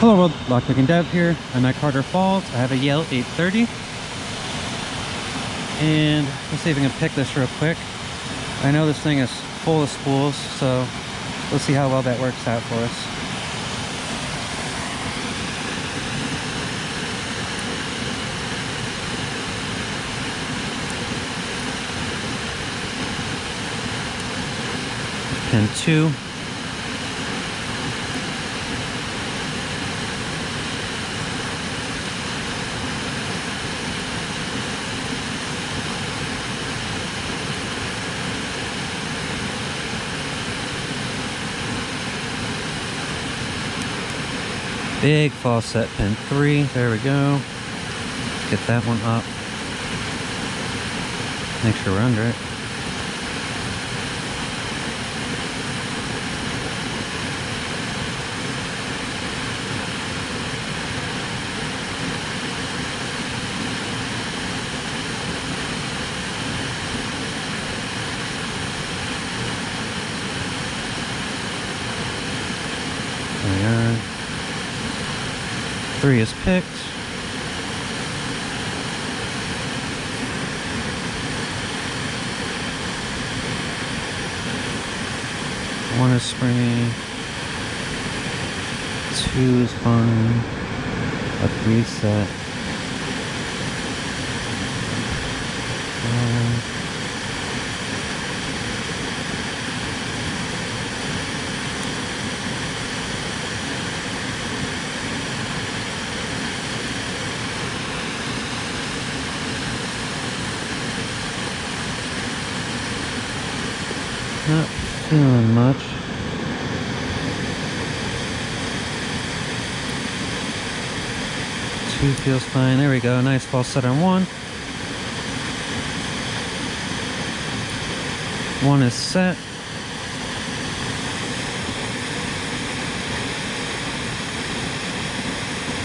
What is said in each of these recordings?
Hello world, Lockpicking Dev here. I'm at Carter Falls. I have a Yale 830. And let's see if I can pick this real quick. I know this thing is full of spools, so let's see how well that works out for us. Pin two. Big false set pin three. There we go. Get that one up. Make sure we're under it. There we are. Three is picked. One is springy. Two is fine. A three set. Not feeling much. Two feels fine. There we go. Nice false set on one. One is set.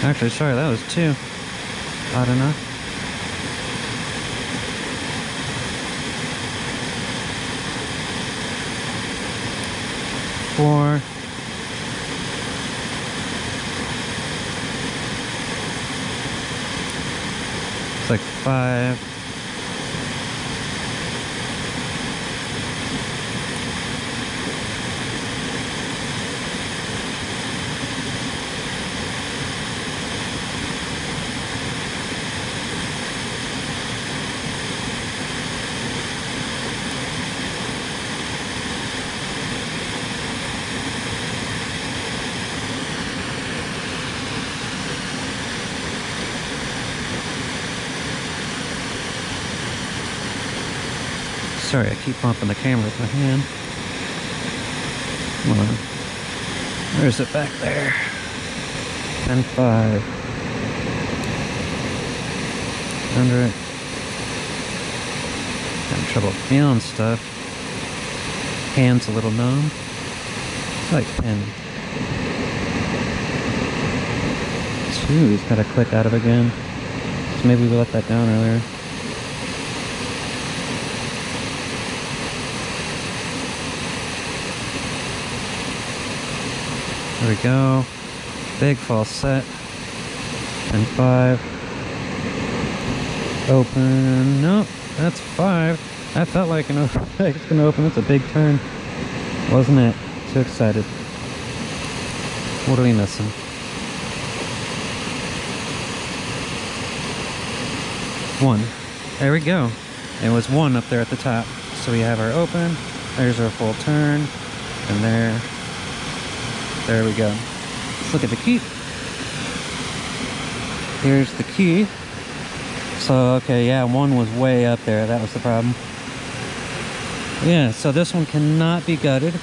Actually, sorry, that was two. Odd enough. Four. It's like five. Sorry, I keep bumping the camera with my hand. Come on. Where's it back there? And five. Under it. Having trouble feeling stuff. Hand's a little numb. It's like pen. Two, he's got to click out of again. So maybe we let that down earlier. There we go. Big false set. And five. Open. Nope, that's five. That felt like an open. it's gonna open. That's a big turn. Wasn't it? Too excited. What are we missing? One. There we go. It was one up there at the top. So we have our open. There's our full turn. And there. There we go. Let's look at the key. Here's the key. So, okay, yeah, one was way up there. That was the problem. Yeah, so this one cannot be gutted.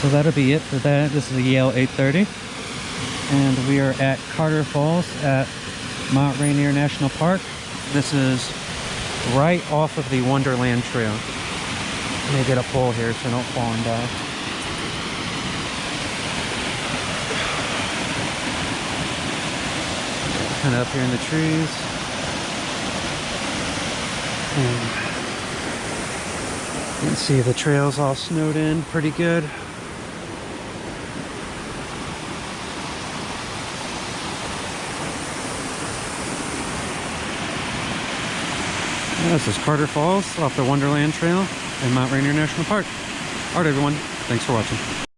So that'll be it for that. This is a Yale 830. And we are at Carter Falls at Mount Rainier National Park. This is right off of the Wonderland Trail. Let me get a pole here so I don't fall and die. kind of up here in the trees. And you can see the trails all snowed in pretty good. This is Carter Falls off the Wonderland Trail in Mount Rainier National Park. Alright everyone, thanks for watching.